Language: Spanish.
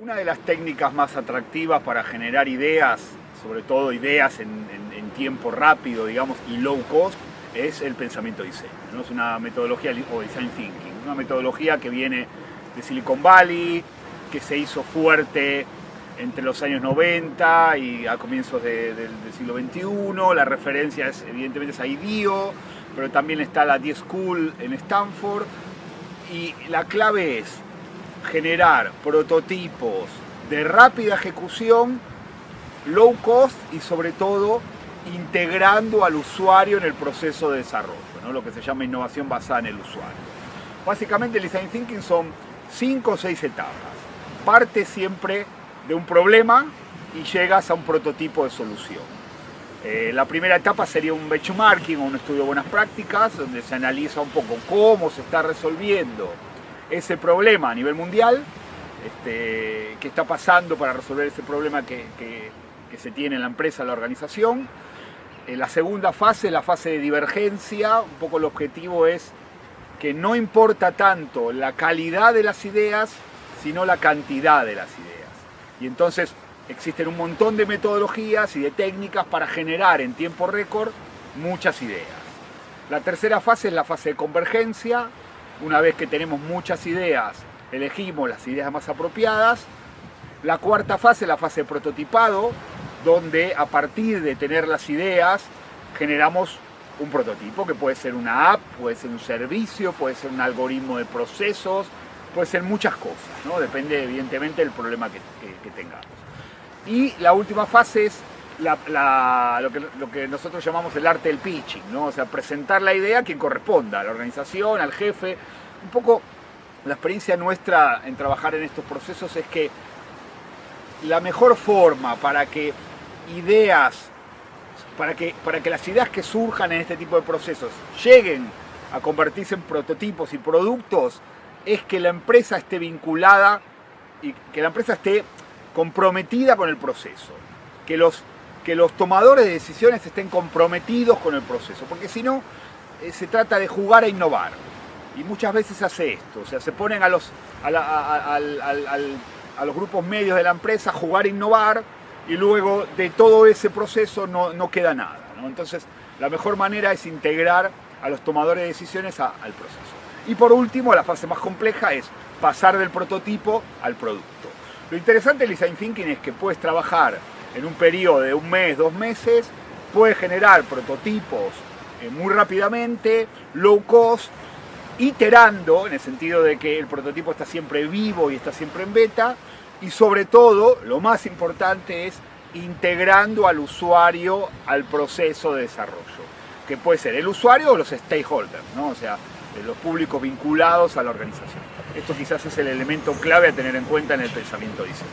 Una de las técnicas más atractivas para generar ideas, sobre todo ideas en, tiempo rápido, digamos, y low cost, es el pensamiento diseño. ¿no? Es una metodología, o design thinking, una metodología que viene de Silicon Valley, que se hizo fuerte entre los años 90 y a comienzos del siglo XXI. La referencia es, evidentemente es a IDEO, pero también está la D-School en Stanford. Y la clave es generar prototipos de rápida ejecución, low cost y sobre todo integrando al usuario en el proceso de desarrollo, lo que se llama innovación basada en el usuario. Básicamente el design thinking son cinco o seis etapas. Parte siempre de un problema y llegas a un prototipo de solución. Eh, la primera etapa sería un benchmarking o un estudio de buenas prácticas, donde se analiza un poco cómo se está resolviendo ese problema a nivel mundial, este, qué está pasando para resolver ese problema que, se tiene en la empresa, en la organización. En la segunda fase, la fase de divergencia, un poco el objetivo es que no importa tanto la calidad de las ideas, sino la cantidad de las ideas. Y entonces existen un montón de metodologías y de técnicas para generar en tiempo récord muchas ideas. La tercera fase es la fase de convergencia, una vez que tenemos muchas ideas, elegimos las ideas más apropiadas. La cuarta fase la fase de prototipado, donde a partir de tener las ideas generamos un prototipo que puede ser una app, puede ser un servicio, puede ser un algoritmo de procesos, puede ser muchas cosas, ¿no? depende evidentemente del problema que, tengamos. Y la última fase es lo, que, nosotros llamamos el arte del pitching, ¿no? o sea, presentar la idea a quien corresponda, a la organización, al jefe. Un poco la experiencia nuestra en trabajar en estos procesos es que la mejor forma para que ideas, para que, para que las ideas que surjan en este tipo de procesos lleguen a convertirse en prototipos y productos es que la empresa esté vinculada y que la empresa esté comprometida con el proceso, que los que los tomadores de decisiones estén comprometidos con el proceso, porque si no, eh, se trata de jugar a innovar. Y muchas veces hace esto, o sea, se ponen a los, a, los grupos medios de la empresa a jugar a innovar y luego de todo ese proceso no, queda nada. Entonces, la mejor manera es integrar a los tomadores de decisiones al proceso. Y por último, la fase más compleja es pasar del prototipo al producto. Lo interesante del design thinking es que puedes trabajar en un periodo de un mes, dos meses, puede generar prototipos eh, muy rápidamente, low cost, iterando, en el sentido de que el prototipo está siempre vivo y está siempre en beta, y sobre todo, lo más importante es integrando al usuario al proceso de desarrollo, que puede ser el usuario o los stakeholders, ¿no? o sea, los públicos vinculados a la organización. Esto quizás es el elemento clave a tener en cuenta en el pensamiento diseño.